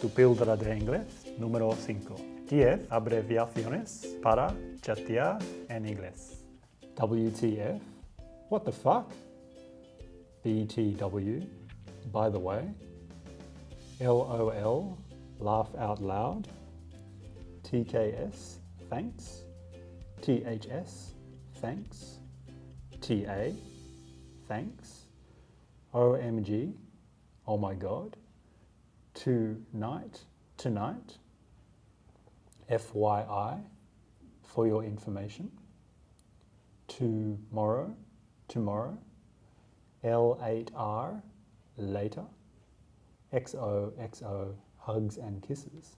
tu píldora de inglés número 5. 10 abreviaciones para chatear en inglés. WTF? What the fuck? BTW? By the way? LOL? Laugh out loud? TKS? Thanks? THS? Thanks? TA? Thanks? OMG? Oh my god? Tonight? Tonight? FYI? For your information? Tomorrow? Tomorrow? L8R? Later? XOXO? Hugs and kisses?